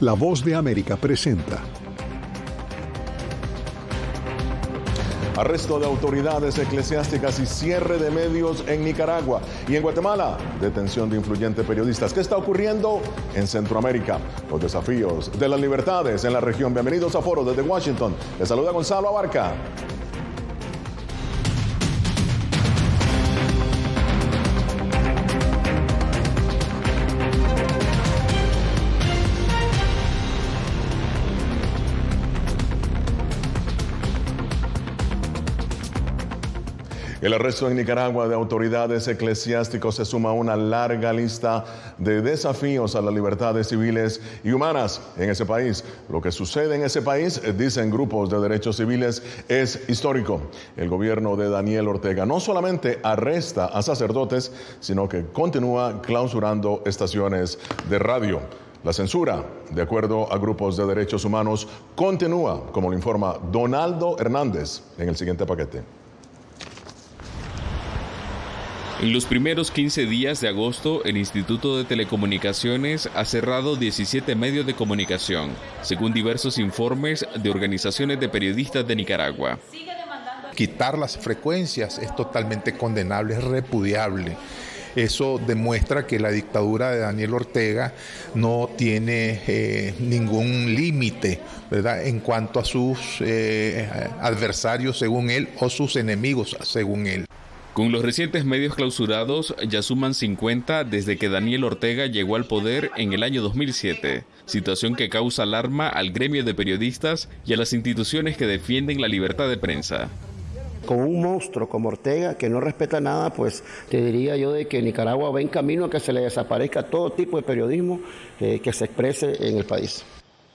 La voz de América presenta. Arresto de autoridades eclesiásticas y cierre de medios en Nicaragua y en Guatemala. Detención de influyentes periodistas. ¿Qué está ocurriendo en Centroamérica? Los desafíos de las libertades en la región. Bienvenidos a Foro desde Washington. Les saluda Gonzalo Abarca. El arresto en Nicaragua de autoridades eclesiásticos se suma a una larga lista de desafíos a las libertades civiles y humanas en ese país. Lo que sucede en ese país, eh, dicen grupos de derechos civiles, es histórico. El gobierno de Daniel Ortega no solamente arresta a sacerdotes, sino que continúa clausurando estaciones de radio. La censura, de acuerdo a grupos de derechos humanos, continúa, como lo informa Donaldo Hernández en el siguiente paquete. En los primeros 15 días de agosto, el Instituto de Telecomunicaciones ha cerrado 17 medios de comunicación, según diversos informes de organizaciones de periodistas de Nicaragua. Quitar las frecuencias es totalmente condenable, es repudiable. Eso demuestra que la dictadura de Daniel Ortega no tiene eh, ningún límite en cuanto a sus eh, adversarios, según él, o sus enemigos, según él. Con los recientes medios clausurados ya suman 50 desde que Daniel Ortega llegó al poder en el año 2007, situación que causa alarma al gremio de periodistas y a las instituciones que defienden la libertad de prensa. Con un monstruo como Ortega que no respeta nada, pues te diría yo de que Nicaragua va en camino a que se le desaparezca todo tipo de periodismo eh, que se exprese en el país.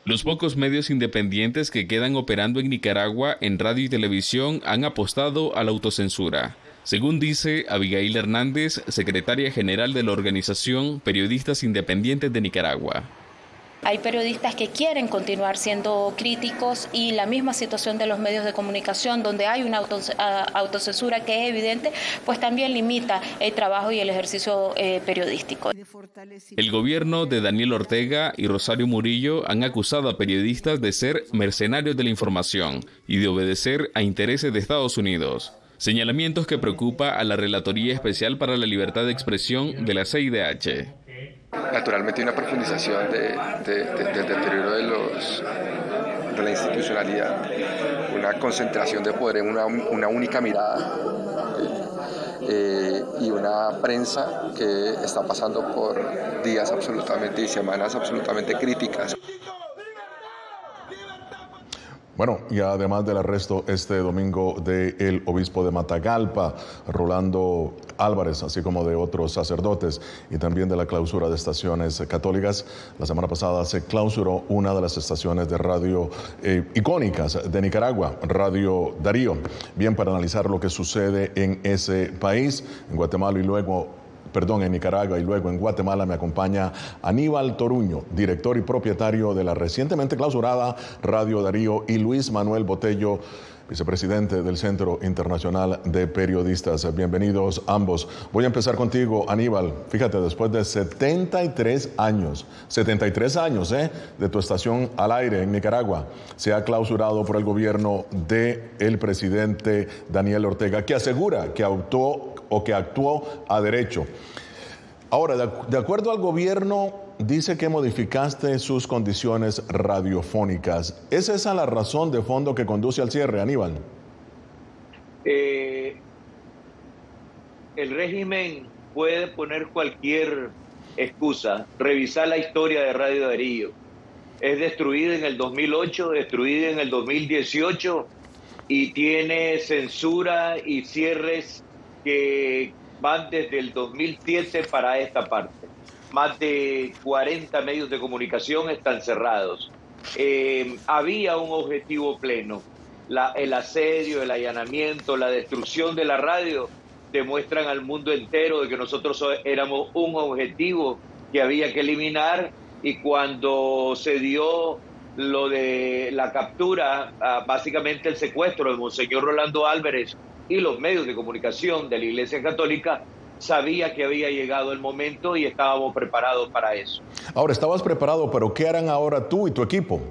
Los pocos medios independientes que quedan operando en Nicaragua en radio y televisión han apostado a la autocensura. Según dice Abigail Hernández, secretaria general de la organización Periodistas Independientes de Nicaragua. Hay periodistas que quieren continuar siendo críticos y la misma situación de los medios de comunicación, donde hay una autocensura que es evidente, pues también limita el trabajo y el ejercicio eh, periodístico. El gobierno de Daniel Ortega y Rosario Murillo han acusado a periodistas de ser mercenarios de la información y de obedecer a intereses de Estados Unidos. Señalamientos que preocupa a la Relatoría Especial para la Libertad de Expresión de la CIDH. Naturalmente hay una profundización del deterioro de, los, de la institucionalidad, una concentración de poder en una, única mirada eh, y una prensa que está pasando por días absolutamente y semanas absolutamente críticas. Bueno, y además del arresto este domingo del obispo de Matagalpa, Rolando Álvarez, así como de otros sacerdotes, y también de la clausura de estaciones católicas, la semana pasada se clausuró una de las estaciones de radio eh, icónicas de Nicaragua, Radio Darío. Bien, para analizar lo que sucede en ese país, en Guatemala y luego perdón, en Nicaragua y luego en Guatemala me acompaña Aníbal Toruño, director y propietario de la recientemente clausurada Radio Darío y Luis Manuel Botello vicepresidente del Centro Internacional de Periodistas. Bienvenidos ambos. Voy a empezar contigo, Aníbal. Fíjate, después de 73 años, 73 años ¿eh? de tu estación al aire en Nicaragua, se ha clausurado por el gobierno del presidente Daniel Ortega, que asegura que actuó o que actuó a derecho. Ahora, de, acuerdo al gobierno, dice que modificaste sus condiciones radiofónicas. ¿Es esa la razón de fondo que conduce al cierre, Aníbal? Eh, el régimen puede poner cualquier excusa, revisar la historia de Radio Darío. Es destruida en el 2008, destruida en el 2018 y tiene censura y cierres que van desde el 2007 para esta parte. Más de 40 medios de comunicación están cerrados. Eh, había un objetivo pleno. el asedio, el allanamiento, la destrucción de la radio demuestran al mundo entero de que nosotros éramos un objetivo que había que eliminar y cuando se dio lo de la captura, ah, básicamente el secuestro de Monseñor Rolando Álvarez y los medios de comunicación de la Iglesia Católica, sabía que había llegado el momento y estábamos preparados para eso. Ahora, estabas preparado, pero ¿qué harán ahora tú y tu equipo?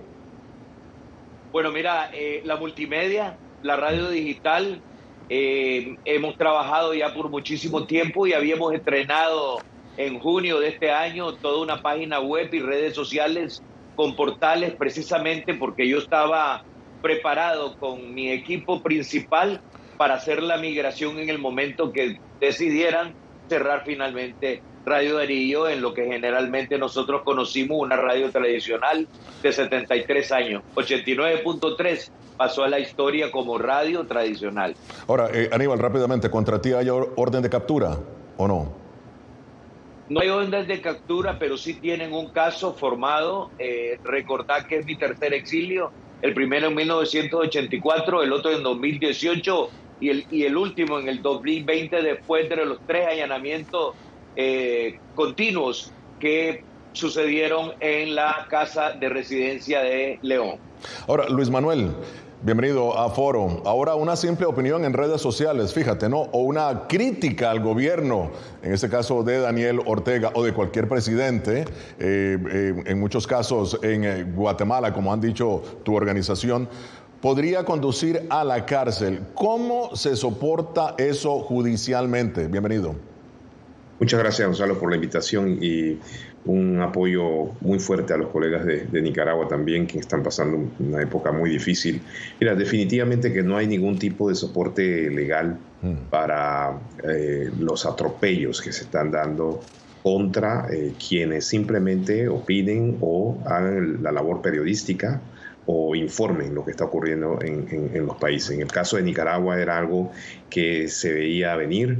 Bueno, mira, eh, la multimedia, la radio digital, eh, hemos trabajado ya por muchísimo tiempo y habíamos estrenado en junio de este año toda una página web y redes sociales con portales precisamente porque yo estaba preparado con mi equipo principal para hacer la migración en el momento que decidieran cerrar finalmente Radio Darío en lo que generalmente nosotros conocimos una radio tradicional de 73 años. 89.3 pasó a la historia como radio tradicional. Ahora, eh, Aníbal, rápidamente, ¿contra ti hay orden de captura o no? No hay orden de captura, pero sí tienen un caso formado. Eh, recordad que es mi tercer exilio, el primero en 1984, el otro en 2018 y el, y el último en el 2020 después de los tres allanamientos eh, continuos que sucedieron en la casa de residencia de León. Ahora, Luis Manuel, bienvenido a Foro. Ahora una simple opinión en redes sociales, fíjate, ¿no? O una crítica al gobierno, en este caso de Daniel Ortega o de cualquier presidente, eh, eh, en muchos casos en Guatemala, como han dicho tu organización, podría conducir a la cárcel. ¿Cómo se soporta eso judicialmente? Bienvenido. Muchas gracias, Gonzalo, por la invitación y un apoyo muy fuerte a los colegas de, Nicaragua también, que están pasando una época muy difícil. Mira, definitivamente que no hay ningún tipo de soporte legal mm. para eh, los atropellos que se están dando contra eh, quienes simplemente opinen o hagan la labor periodística o informen lo que está ocurriendo en, los países. En el caso de Nicaragua era algo que se veía venir.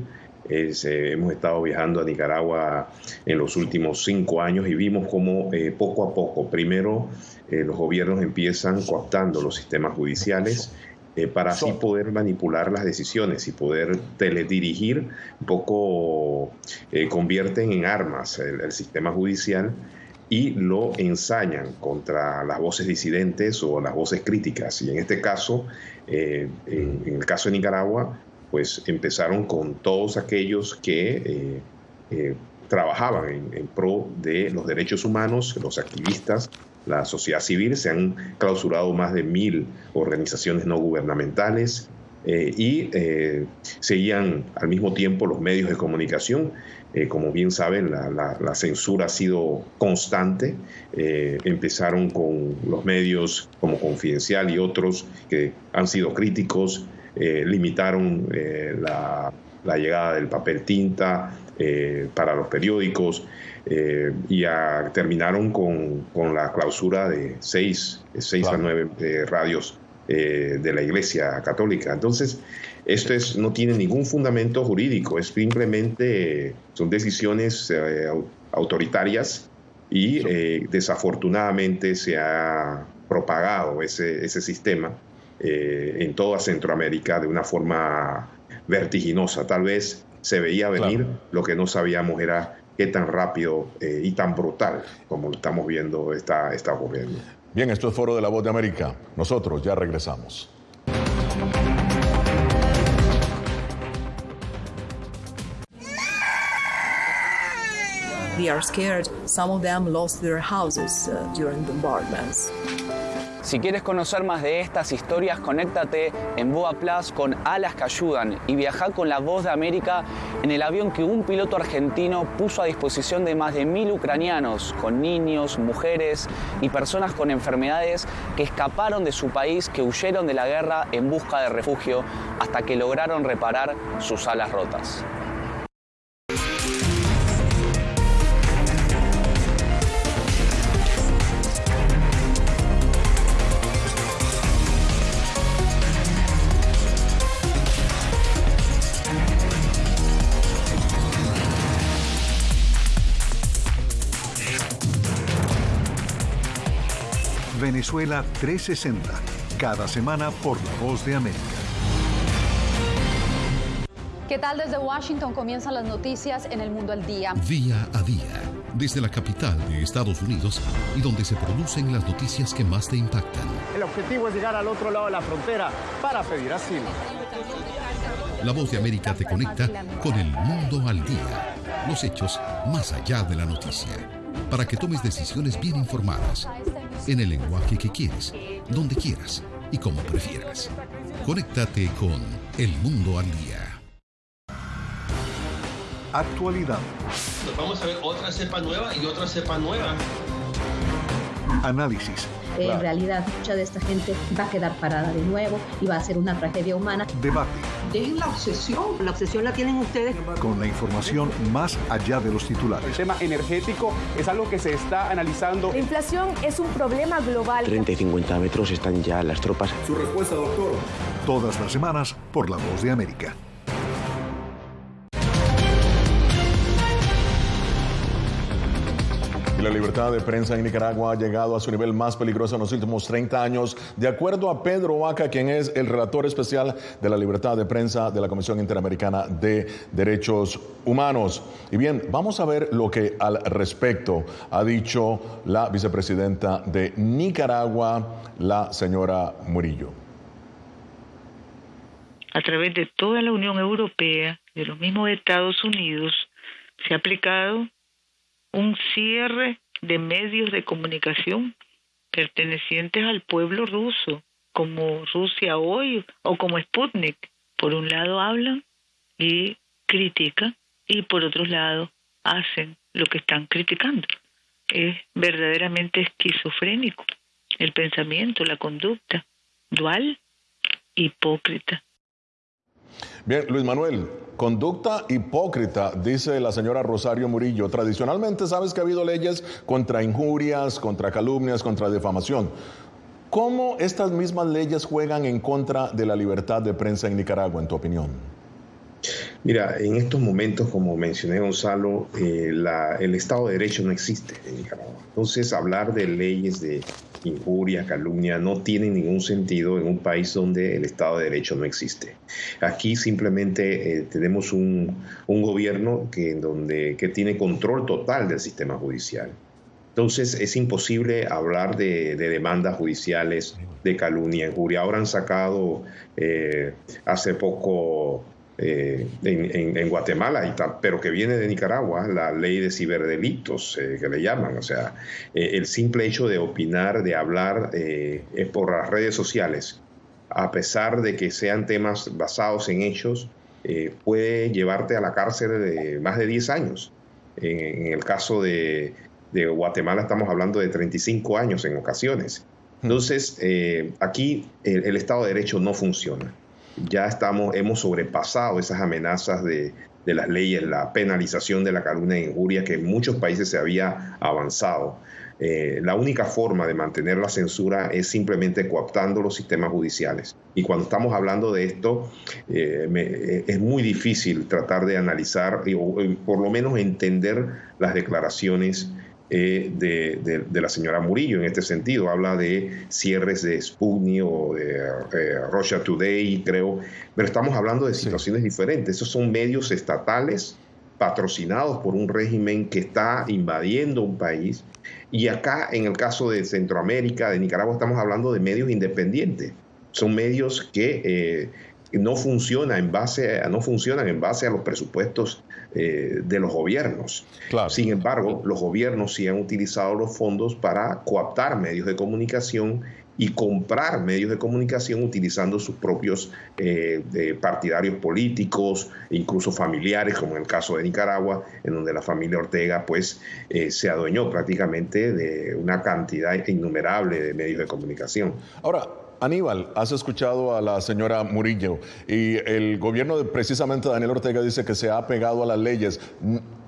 Eh, hemos estado viajando a Nicaragua en los últimos cinco años y vimos cómo eh, poco a poco, primero eh, los gobiernos empiezan cooptando los sistemas judiciales para así poder manipular las decisiones y poder teledirigir, un poco convierten en armas el sistema judicial y lo ensañan contra las voces disidentes o las voces críticas. Y en este caso, eh, en, el caso de Nicaragua, pues empezaron con todos aquellos que eh, eh, trabajaban en, pro de los derechos humanos, los activistas, la sociedad civil, se han clausurado más de mil organizaciones no gubernamentales, y seguían al mismo tiempo los medios de comunicación. Eh, como bien saben, la, censura ha sido constante. Eh, empezaron con los medios como Confidencial y otros que han sido críticos, eh, limitaron la, llegada del papel tinta para los periódicos y terminaron con, la clausura de seis, seis a nueve radios de la Iglesia Católica. Entonces, esto es, no tiene ningún fundamento jurídico, es simplemente son decisiones eh, autoritarias y eh, desafortunadamente se ha propagado ese, ese sistema eh, en toda Centroamérica de una forma vertiginosa. Tal vez se veía venir, lo que no sabíamos era qué tan rápido y tan brutal como lo estamos viendo está, está ocurriendo. Bien, esto es Foro de la Voz de América. Nosotros ya regresamos. They are scared. Some of them lost their houses uh, during bombardments. Si quieres conocer más de estas historias, conéctate en Boa Plus con Alas que Ayudan y viaja con la voz de América en el avión que un piloto argentino puso a disposición de más de mil ucranianos, con niños, mujeres y personas con enfermedades que escaparon de su país, que huyeron de la guerra en busca de refugio hasta que lograron reparar sus alas rotas. Venezuela 360, cada semana por La Voz de América. ¿Qué tal desde Washington comienzan las noticias en el mundo al día? Día a día, desde la capital de Estados Unidos y donde se producen las noticias que más te impactan. El objetivo es llegar al otro lado de la frontera para pedir asilo. La voz de América te conecta con el mundo al día. Los hechos más allá de la noticia. Para que tomes decisiones bien informadas. En el lenguaje que quieres, donde quieras y como prefieras. Conéctate con El Mundo al Día. Actualidad. Nos vamos a ver otra cepa nueva y otra cepa nueva. Análisis. En realidad, mucha de esta gente va a quedar parada de nuevo y va a ser una tragedia humana. Debate. Dejen la obsesión. La obsesión la tienen ustedes. Con la información más allá de los titulares. El tema energético es algo que se está analizando. La inflación es un problema global. 30 y 50 metros están ya las tropas. Su respuesta, doctor. Todas las semanas por La Voz de América. La libertad de prensa en Nicaragua ha llegado a su nivel más peligroso en los últimos 30 años, de acuerdo a Pedro Vaca, quien es el relator especial de la libertad de prensa de la Comisión Interamericana de Derechos Humanos. Y bien, vamos a ver lo que al respecto ha dicho la vicepresidenta de Nicaragua, la señora Murillo. A través de toda la Unión Europea, de los mismos Estados Unidos, se ha aplicado un cierre de medios de comunicación pertenecientes al pueblo ruso, como Rusia hoy o como Sputnik. Por un lado hablan y critican y por otro lado hacen lo que están criticando. Es verdaderamente esquizofrénico el pensamiento, la conducta, dual, hipócrita. Bien, Luis Manuel, conducta hipócrita, dice la señora Rosario Murillo. Tradicionalmente sabes que ha habido leyes contra injurias, contra calumnias, contra defamación. ¿Cómo estas mismas leyes juegan en contra de la libertad de prensa en Nicaragua, en tu opinión? Mira, en estos momentos, como mencioné Gonzalo, eh, el Estado de Derecho no existe en Nicaragua. Entonces, hablar de leyes de injuria, calumnia, no tiene ningún sentido en un país donde el Estado de Derecho no existe. Aquí simplemente eh, tenemos un, gobierno que, donde, que tiene control total del sistema judicial. Entonces es imposible hablar de, demandas judiciales, de calumnia, injuria. Ahora han sacado eh, hace poco eh, en, Guatemala, pero que viene de Nicaragua, la ley de ciberdelitos eh, que le llaman. O sea, eh, el simple hecho de opinar, de hablar por las redes sociales, a pesar de que sean temas basados en hechos, puede llevarte a la cárcel de más de 10 años. En, el caso de, Guatemala estamos hablando de 35 años en ocasiones. Entonces, aquí el Estado de Derecho no funciona ya estamos, hemos sobrepasado esas amenazas de, las leyes, la penalización de la calumnia e injuria que en muchos países se había avanzado. Eh, la única forma de mantener la censura es simplemente cooptando los sistemas judiciales. Y cuando estamos hablando de esto, eh, eh, es muy difícil tratar de analizar o por lo menos entender las declaraciones eh, de, la señora Murillo en este sentido. Habla de cierres de Sputnik o de eh, Russia Today, creo, pero estamos hablando de situaciones diferentes. Esos son medios estatales patrocinados por un régimen que está invadiendo un país. Y acá, en el caso de Centroamérica, de Nicaragua, estamos hablando de medios independientes. Son medios que eh, no, funciona en base no funcionan en base a los presupuestos eh, de los gobiernos. Sin embargo, los gobiernos sí han utilizado los fondos para coaptar medios de comunicación y comprar medios de comunicación utilizando sus propios eh, partidarios políticos, incluso familiares, como en el caso de Nicaragua, en donde la familia Ortega pues eh, se adueñó prácticamente de una cantidad innumerable de medios de comunicación. Ahora, Aníbal, has escuchado a la señora Murillo y el gobierno de precisamente Daniel Ortega dice que se ha pegado a las leyes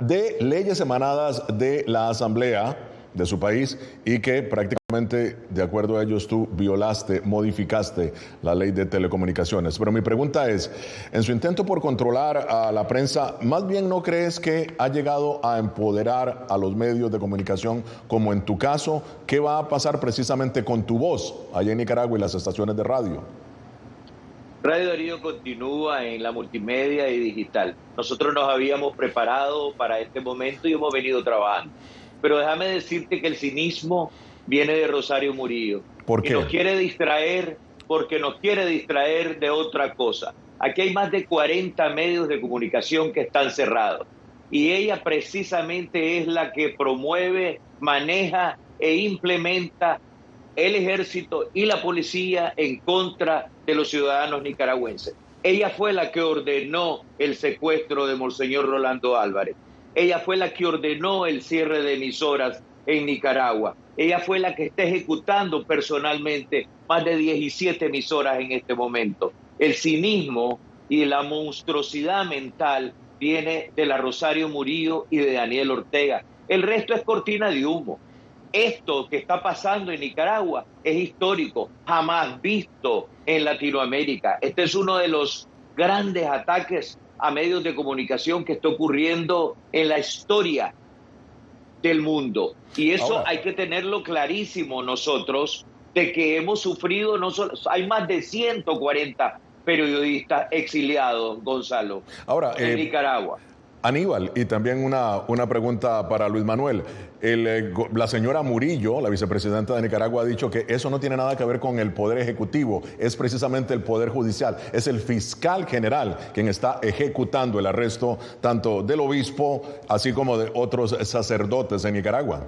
de leyes emanadas de la Asamblea de su país y que prácticamente, de acuerdo a ellos, tú violaste, modificaste la ley de telecomunicaciones. Pero mi pregunta es, en su intento por controlar a la prensa, ¿más bien no crees que ha llegado a empoderar a los medios de comunicación, como en tu caso? ¿Qué va a pasar precisamente con tu voz allá en Nicaragua y las estaciones de radio? Radio Darío continúa en la multimedia y digital. Nosotros nos habíamos preparado para este momento y hemos venido trabajando. Pero déjame decirte que el cinismo viene de Rosario Murillo. ¿Por qué? nos quiere distraer porque nos quiere distraer de otra cosa. Aquí hay más de 40 medios de comunicación que están cerrados. Y ella precisamente es la que promueve, maneja e implementa el ejército y la policía en contra de los ciudadanos nicaragüenses. Ella fue la que ordenó el secuestro de Monseñor Rolando Álvarez. Ella fue la que ordenó el cierre de emisoras en Nicaragua. Ella fue la que está ejecutando personalmente más de 17 emisoras en este momento. El cinismo y la monstruosidad mental viene de la Rosario Murillo y de Daniel Ortega. El resto es cortina de humo. Esto que está pasando en Nicaragua es histórico, jamás visto en Latinoamérica. Este es uno de los grandes ataques a medios de comunicación que está ocurriendo en la historia del mundo. Y eso hay que tenerlo clarísimo nosotros, de que hemos sufrido, no solo, hay más de 140 periodistas exiliados, Gonzalo, Ahora, en eh, Nicaragua. Aníbal, y también una, una pregunta para Luis Manuel. El, eh, la señora Murillo, la vicepresidenta de Nicaragua, ha dicho que eso no tiene nada que ver con el poder ejecutivo, es precisamente el poder judicial. Es el fiscal general quien está ejecutando el arresto tanto del obispo así como de otros sacerdotes en Nicaragua.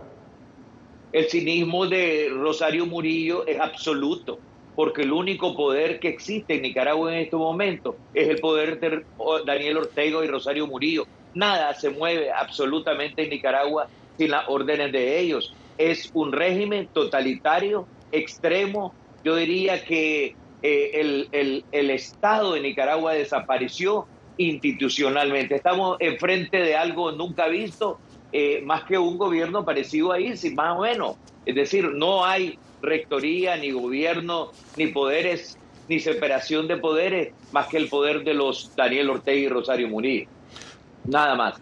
El cinismo de Rosario Murillo es absoluto, porque el único poder que existe en Nicaragua en este momento es el poder de Daniel Ortega y Rosario Murillo. Nada se mueve absolutamente en Nicaragua sin las órdenes de ellos. Es un régimen totalitario, extremo. Yo diría que eh, el, el- Estado de Nicaragua desapareció institucionalmente. Estamos enfrente de algo nunca visto, eh, más que un gobierno parecido a ISIS, más o menos. Es decir, no hay rectoría, ni gobierno, ni poderes, ni separación de poderes, más que el poder de los Daniel Ortega y Rosario Murillo. Nada más.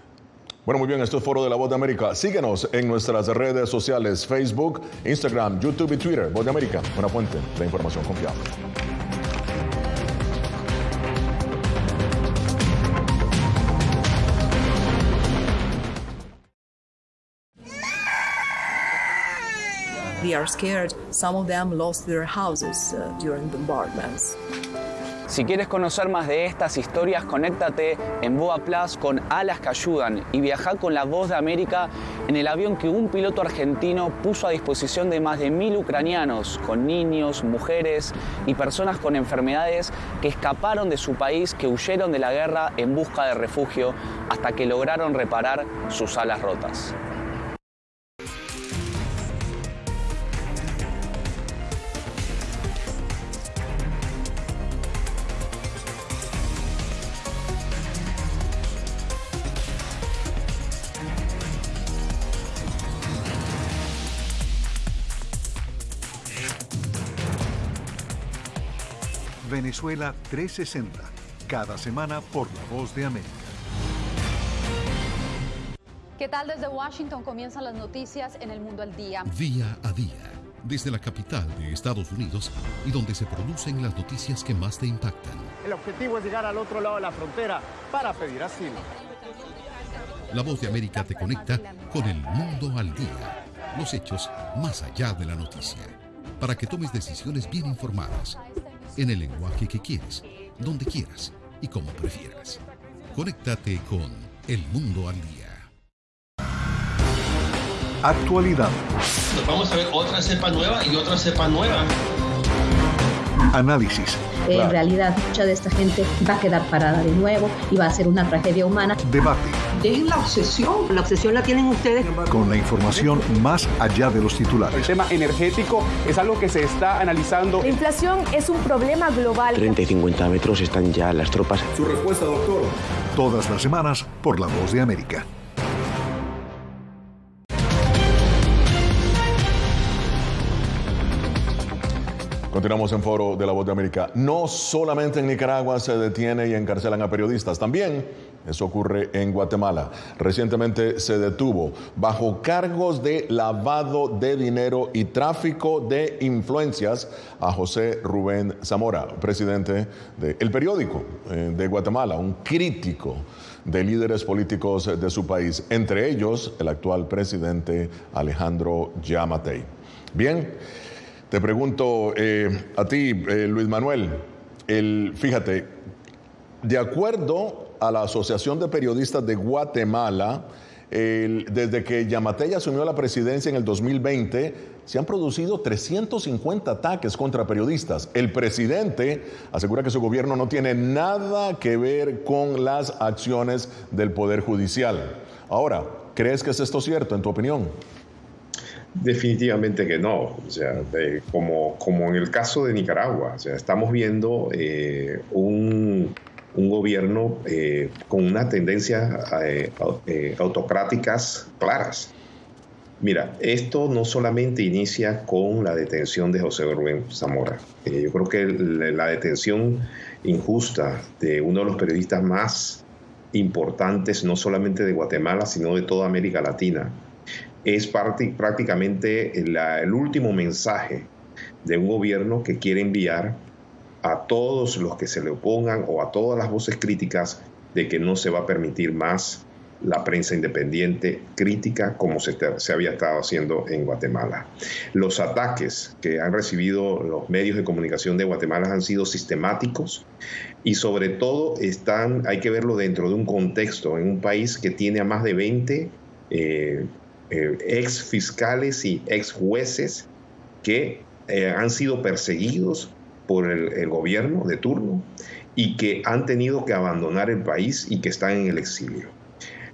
Bueno, muy bien, esto es Foro de la Voz de América. Síguenos en nuestras redes sociales, Facebook, Instagram, YouTube y Twitter. Voz de América, una fuente de información confiable. They are scared. Some of them lost their houses uh, during bombardments. Si quieres conocer más de estas historias, conéctate en Boa Plus con Alas que Ayudan y viaja con la voz de América en el avión que un piloto argentino puso a disposición de más de mil ucranianos, con niños, mujeres y personas con enfermedades que escaparon de su país, que huyeron de la guerra en busca de refugio hasta que lograron reparar sus alas rotas. Venezuela 360, cada semana por La Voz de América. ¿Qué tal desde Washington comienzan las noticias en el mundo al día? Día a día, desde la capital de Estados Unidos y donde se producen las noticias que más te impactan. El objetivo es llegar al otro lado de la frontera para pedir asilo. La voz de América te conecta con el mundo al día, los hechos más allá de la noticia, para que tomes decisiones bien informadas, en el lenguaje que quieres, donde quieras y como prefieras. Conéctate con El Mundo al Día. Actualidad, Nos vamos a ver otra cepa nueva y otra cepa nueva. análisis, Eh, En realidad, mucha de esta gente va a quedar parada de nuevo y va a ser una tragedia humana. debate, Dejen la obsesión. La obsesión la tienen ustedes. con la información más allá de los El titulares. tema energético es algo que se está analizando. La inflación es un problema global. 30 y 50 metros están ya las tropas. Su respuesta, doctor. Todas las semanas por La Voz de América. Continuamos en Foro de la Voz de América. No solamente en Nicaragua se detiene y encarcelan a periodistas, también eso ocurre en Guatemala. Recientemente se detuvo bajo cargos de lavado de dinero y tráfico de influencias a José Rubén Zamora, presidente del periódico eh, de Guatemala, un crítico de líderes políticos de su país, entre ellos el actual presidente Alejandro Yamatei. Bien. Te pregunto eh, a ti, eh, Luis Manuel, el, fíjate, De acuerdo a la Asociación de Periodistas de Guatemala, desde que Yamatei asumió la presidencia en el 2020, se han producido 350 ataques contra periodistas. El presidente asegura que su gobierno no tiene nada que ver con las acciones del Poder Judicial. Ahora, ¿crees que es esto cierto en tu opinión? Definitivamente que no. O sea, como, como en el caso de Nicaragua, o sea, estamos viendo eh, un un gobierno eh, con una tendencia eh, eh, autocráticas claras. Mira, esto no solamente inicia con la detención de José Rubén Zamora. yo creo que la detención injusta de uno de los periodistas más importantes, no solamente de Guatemala, sino de toda América Latina, es prácticamente el último mensaje de un gobierno que quiere enviar a todos los que se le opongan o a todas las voces críticas de que no se va a permitir más la prensa independiente crítica como se, se, había estado haciendo en Guatemala. Los ataques que han recibido los medios de comunicación de Guatemala han sido sistemáticos y sobre todo están, hay que verlo dentro de un contexto, en un país que tiene a más de 20 eh, eh, ex fiscales y ex jueces que eh, han sido perseguidos por el, gobierno de turno y que han tenido que abandonar el país y que están en el exilio.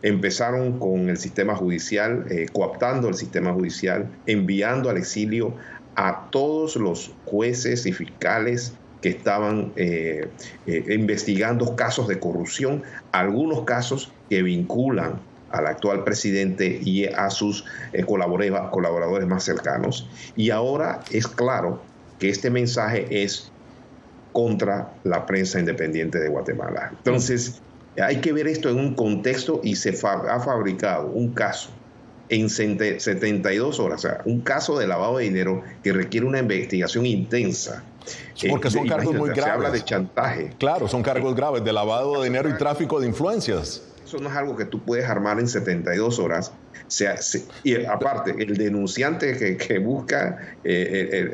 Empezaron con el sistema judicial, eh, cooptando el sistema judicial, enviando al exilio a todos los jueces y fiscales que estaban eh, investigando casos de corrupción, algunos casos que vinculan al actual presidente y a sus colaboradores más cercanos. Y ahora es claro que este mensaje es contra la prensa independiente de Guatemala. Entonces, hay que ver esto en un contexto y se ha fabricado un caso en 72 horas, o sea, un caso de lavado de dinero que requiere una investigación intensa. Porque son eh, cargos muy graves. Se habla de chantaje. Claro, son cargos graves de lavado de dinero y tráfico de influencias. Eso no es algo que tú puedes armar en 72 horas. Sea, y aparte, el denunciante que, busca eh,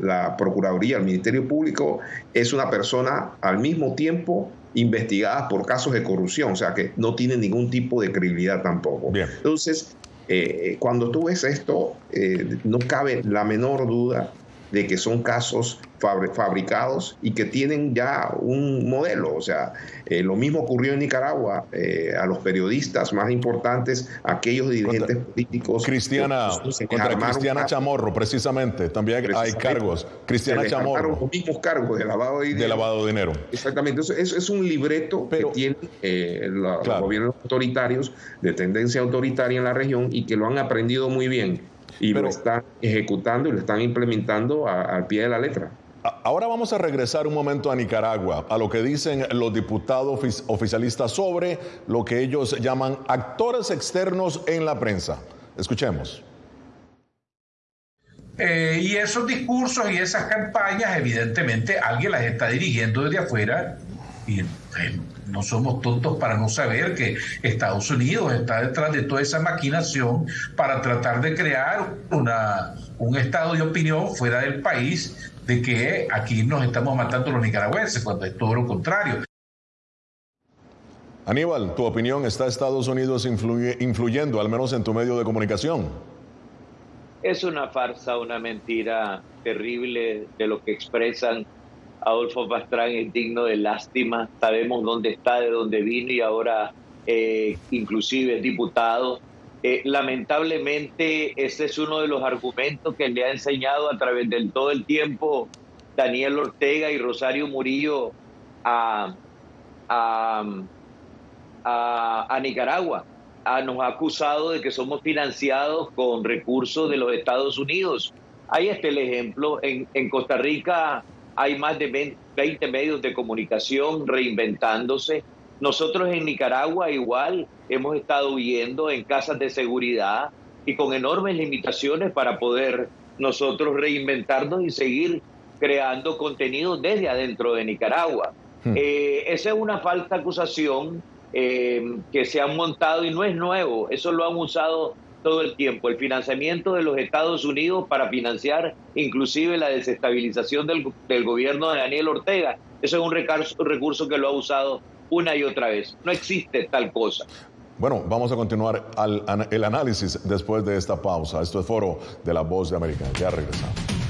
la Procuraduría, el Ministerio Público, es una persona al mismo tiempo investigada por casos de corrupción, o sea que no tiene ningún tipo de credibilidad tampoco. Entonces, eh, cuando tú ves esto, eh, no cabe la menor duda de que son casos fabricados y que tienen ya un modelo. O sea, eh, lo mismo ocurrió en Nicaragua eh, a los periodistas más importantes, aquellos dirigentes políticos. Cristiana, contra Cristiana Chamorro, precisamente, también hay cargos. Cristiana Chamorro. Los mismos cargos de lavado de dinero. De lavado de dinero. Exactamente. Entonces, es, un libreto que tienen eh, los gobiernos autoritarios de tendencia autoritaria en la región y que lo han aprendido muy bien y lo están ejecutando y lo están implementando al pie de la letra. Ahora vamos a regresar un momento a Nicaragua, a lo que dicen los diputados oficialistas sobre lo que ellos llaman actores externos en la prensa. Escuchemos. Eh, y esos discursos y esas campañas, evidentemente, alguien las está dirigiendo desde afuera y no somos tontos para no saber que Estados Unidos está detrás de toda esa maquinación para tratar de crear una, un estado de opinión fuera del país de que aquí nos estamos matando los nicaragüenses, cuando es todo lo contrario. Aníbal, tu opinión, ¿está Estados Unidos influyendo, al menos en tu medio de comunicación? Es una farsa, una mentira terrible de lo que expresan Adolfo Pastrán es digno de lástima. Sabemos dónde está, de dónde vino y ahora eh, inclusive es diputado. Eh, lamentablemente ese es uno de los argumentos que le ha enseñado a través de todo el tiempo Daniel Ortega y Rosario Murillo a, a, Nicaragua. Ah, nos ha acusado de que somos financiados con recursos de los Estados Unidos. Ahí está el ejemplo. En, en Costa Rica hay más de 20 medios de comunicación reinventándose. Nosotros en Nicaragua igual hemos estado viendo en casas de seguridad y con enormes limitaciones para poder nosotros reinventarnos y seguir creando contenido desde adentro de Nicaragua. Hmm. Eh, esa es una falsa acusación eh, que se han montado y no es nuevo, eso lo han usado todo el tiempo, el financiamiento de los Estados Unidos para financiar inclusive la desestabilización del, gobierno de Daniel Ortega. Eso es un recurso, recurso que lo ha usado una y otra vez. No existe tal cosa. Bueno, vamos a continuar al, el análisis después de esta pausa. Esto es Foro de la Voz de América. Ya regresamos.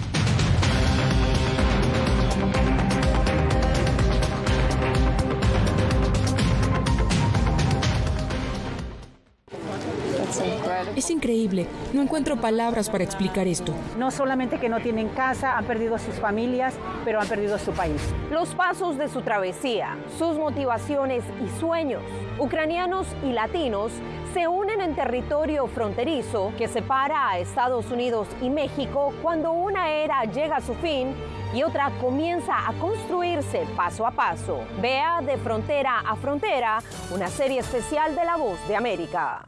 Es increíble, no encuentro palabras para explicar esto. No solamente que no tienen casa, han perdido sus familias, pero han perdido su país. Los pasos de su travesía, sus motivaciones y sueños, ucranianos y latinos, se unen en territorio fronterizo que separa a Estados Unidos y México cuando una era llega a su fin y otra comienza a construirse paso a paso. Vea de frontera a frontera una serie especial de La Voz de América.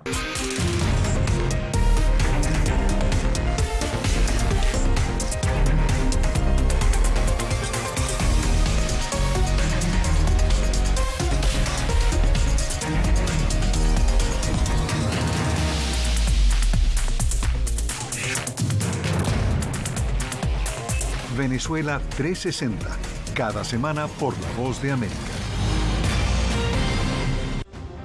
Venezuela 360, cada semana por La Voz de América.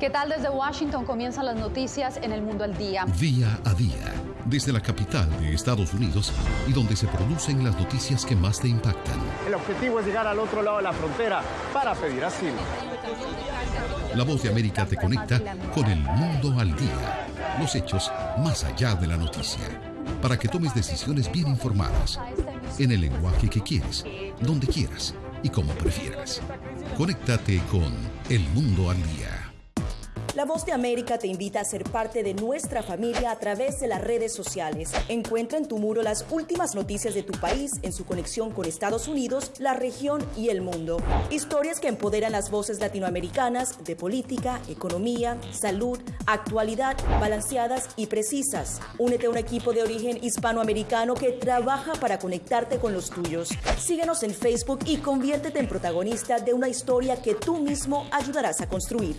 ¿Qué tal desde Washington comienzan las noticias en el mundo al día? Día a día, desde la capital de Estados Unidos y donde se producen las noticias que más te impactan. El objetivo es llegar al otro lado de la frontera para pedir asilo. La voz de América te conecta con el mundo al día, los hechos más allá de la noticia, para que tomes decisiones bien informadas en el lenguaje que quieres, donde quieras y como prefieras. Conéctate con El Mundo al Día. La Voz de América te invita a ser parte de nuestra familia a través de las redes sociales. Encuentra en tu muro las últimas noticias de tu país en su conexión con Estados Unidos, la región y el mundo. Historias que empoderan las voces latinoamericanas de política, economía, salud, actualidad, balanceadas y precisas. Únete a un equipo de origen hispanoamericano que trabaja para conectarte con los tuyos. Síguenos en Facebook y conviértete en protagonista de una historia que tú mismo ayudarás a construir.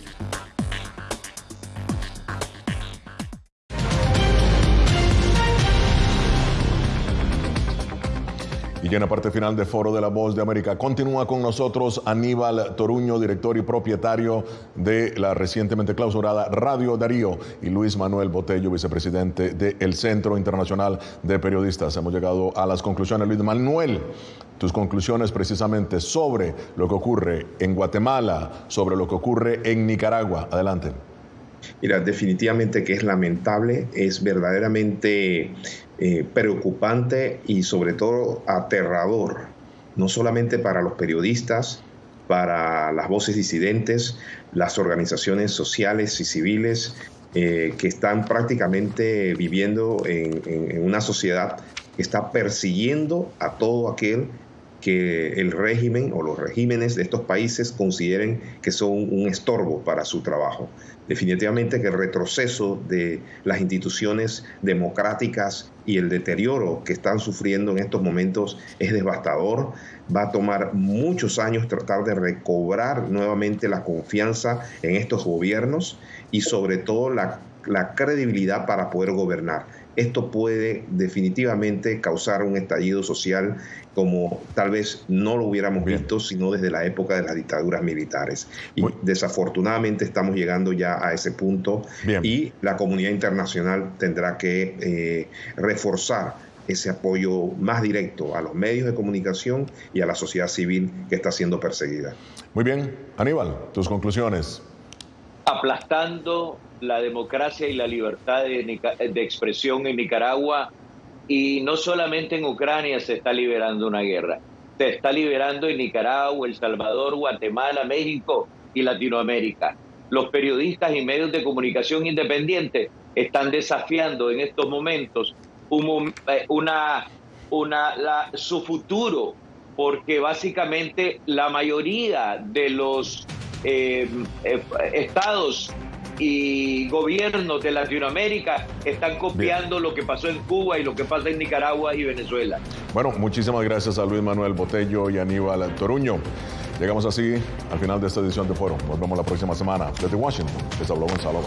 Y en la parte final de Foro de la Voz de América continúa con nosotros Aníbal Toruño, director y propietario de la recientemente clausurada Radio Darío, y Luis Manuel Botello, vicepresidente del Centro Internacional de Periodistas. Hemos llegado a las conclusiones. Luis Manuel, tus conclusiones precisamente sobre lo que ocurre en Guatemala, sobre lo que ocurre en Nicaragua. Adelante. Mira, definitivamente que es lamentable, es verdaderamente eh, preocupante y sobre todo aterrador, no solamente para los periodistas, para las voces disidentes, las organizaciones sociales y civiles eh, que están prácticamente viviendo en, en una sociedad que está persiguiendo a todo aquel que el régimen o los regímenes de estos países consideren que son un estorbo para su trabajo. Definitivamente que el retroceso de las instituciones democráticas y el deterioro que están sufriendo en estos momentos es devastador. Va a tomar muchos años tratar de recobrar nuevamente la confianza en estos gobiernos y sobre todo la, la credibilidad para poder gobernar esto puede definitivamente causar un estallido social como tal vez no lo hubiéramos visto sino desde la época de las dictaduras militares. Y desafortunadamente estamos llegando ya a ese punto y la comunidad internacional tendrá que eh, reforzar ese apoyo más directo a los medios de comunicación y a la sociedad civil que está siendo perseguida. Muy bien, Aníbal, tus conclusiones. Aplastando la democracia y la libertad de, de, expresión en Nicaragua y no solamente en Ucrania se está liberando una guerra, se está liberando en Nicaragua, El Salvador, Guatemala, México y Latinoamérica. Los periodistas y medios de comunicación independientes están desafiando en estos momentos un, eh, una, una, la, su futuro, porque básicamente la mayoría de los eh, eh, estados y gobiernos de Latinoamérica están copiando lo que pasó en Cuba y lo que pasa en Nicaragua y Venezuela. Bueno, muchísimas gracias a Luis Manuel Botello y Aníbal Toruño. Llegamos así al final de esta edición de Foro. Nos vemos la próxima semana. Desde Washington, les habló Gonzalo.